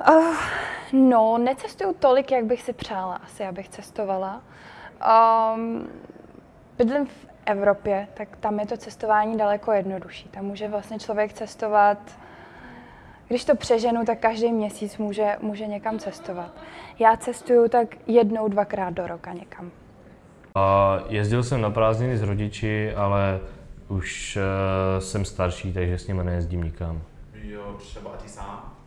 Uh, no, necestuju tolik, jak bych si přála, asi abych cestovala. Um, bydlím v Evropě, tak tam je to cestování daleko jednodušší. Tam může vlastně člověk cestovat, když to přeženu, tak každý měsíc může, může někam cestovat. Já cestuju tak jednou, dvakrát do roka někam. A jezdil jsem na prázdniny s rodiči, ale už uh, jsem starší, takže s nimi nejezdím nikam. Jo, třeba ty sám?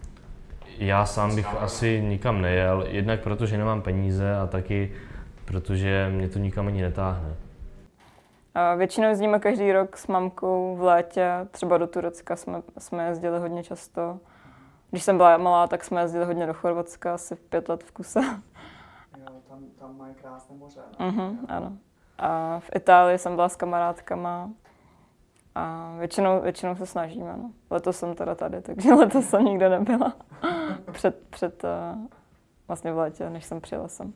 Já sám bych asi nikam nejel, jednak protože nemám peníze a taky protože mě to nikam ani netáhne. A většinou jezdíme každý rok s mamkou v létě, třeba do Turecka jsme, jsme jezdili hodně často. Když jsem byla malá, tak jsme jezdili hodně do Chorvatska, asi pět let v kuse. Jo, tam, tam mají krásné moře. Ne? Mhm, ano. A v Itálii jsem byla s kamarádkama a většinou, většinou se snažíme. No. Letos jsem teda tady, takže letos jsem nikde nebyla. před, před uh, vlastně v létě, než jsem přijela sem.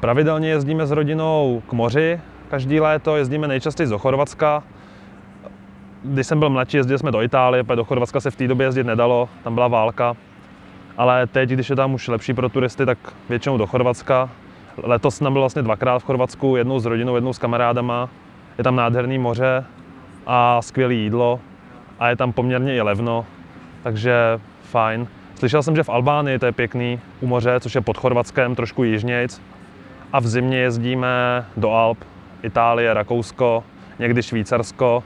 Pravidelně jezdíme s rodinou k moři, každý léto jezdíme nejčastěji do Chorvatska. Když jsem byl mladší, jezdili jsme do Itálie, do Chorvatska se v té době jezdit nedalo, tam byla válka. Ale teď, když je tam už lepší pro turisty, tak většinou do Chorvatska. Letos jsem byl vlastně dvakrát v Chorvatsku, jednou s rodinou, jednou s kamarádama. Je tam nádherný moře a skvělé jídlo a je tam poměrně i levno, takže fajn. Slyšel jsem, že v Albánii to je pěkný u moře, což je pod Chorvatskem, trošku jižnějc. A v zimě jezdíme do Alp, Itálie, Rakousko, někdy Švýcarsko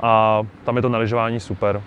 a tam je to na lyžování super.